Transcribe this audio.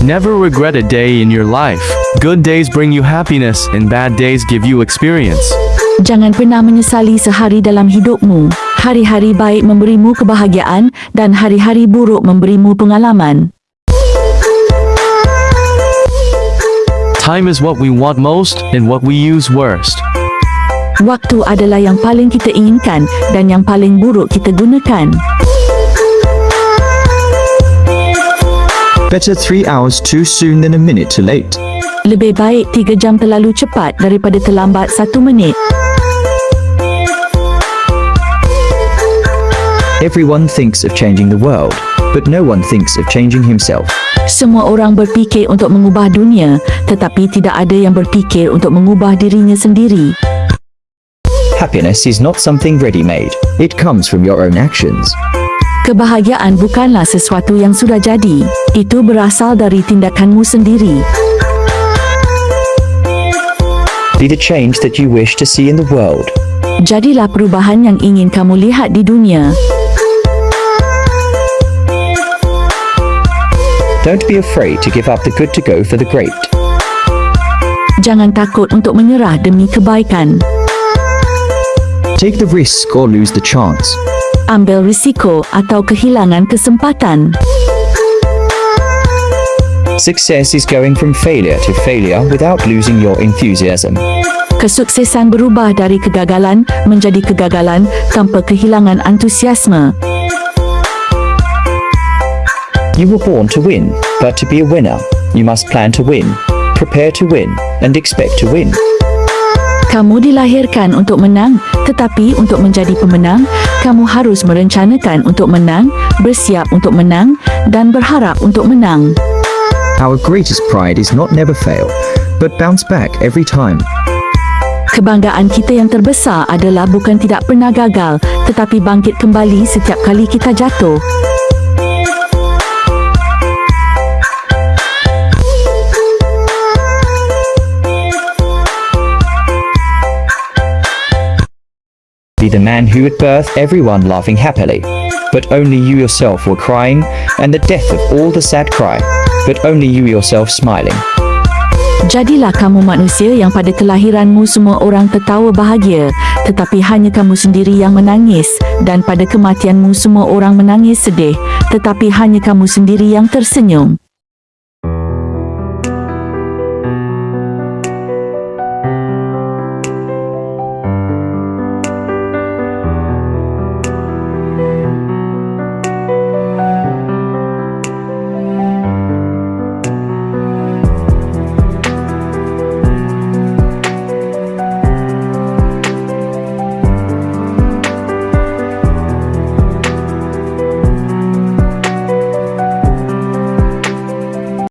Never regret a day in your life. Good days bring you happiness and bad days give you experience. Jangan pernah menyesali sehari dalam hidupmu. Hari-hari baik memberimu kebahagiaan dan hari-hari buruk memberimu pengalaman. Time is what we want most and what we use worst. Waktu adalah yang paling kita inginkan dan yang paling buruk kita gunakan. Better three hours too soon than a minute too late. Lebih baik tiga jam terlalu cepat daripada terlambat satu minit. Everyone thinks of changing the world, but no one thinks of changing himself. Semua orang berfikir untuk mengubah dunia, tetapi tidak ada yang berfikir untuk mengubah dirinya sendiri. Happiness is not something ready-made. It comes from your own actions. Kebahagiaan bukanlah sesuatu yang sudah jadi. Itu berasal dari tindakanmu sendiri. Be the change that you wish to see in the world. Jadilah perubahan yang ingin kamu lihat di dunia. Don't be afraid to give up the good to go for the great. Jangan takut untuk menyerah demi kebaikan. Take the risk or lose the chance. Ambil risiko atau kehilangan kesempatan. Success is going from failure to failure without losing your enthusiasm. Kesuksesan berubah dari kegagalan menjadi kegagalan tanpa kehilangan antusiasme. You were born to win, but to be a winner, you must plan to win, prepare to win, and expect to win. Kamu dilahirkan untuk menang, tetapi untuk menjadi pemenang, kamu harus merencanakan untuk menang, bersiap untuk menang, dan berharap untuk menang. Our greatest pride is not never fail, but bounce back every time. Kebanggaan kita yang terbesar adalah bukan tidak pernah gagal, tetapi bangkit kembali setiap kali kita jatuh. Be the man who at birth everyone laughing happily, but only you yourself were crying, and the death of all the sad cry, but only you yourself smiling. Jadilah kamu manusia yang pada kelahiranmu semua orang tertawa bahagia, tetapi hanya kamu sendiri yang menangis, dan pada kematianmu semua orang menangis sedih, tetapi hanya kamu sendiri yang tersenyum.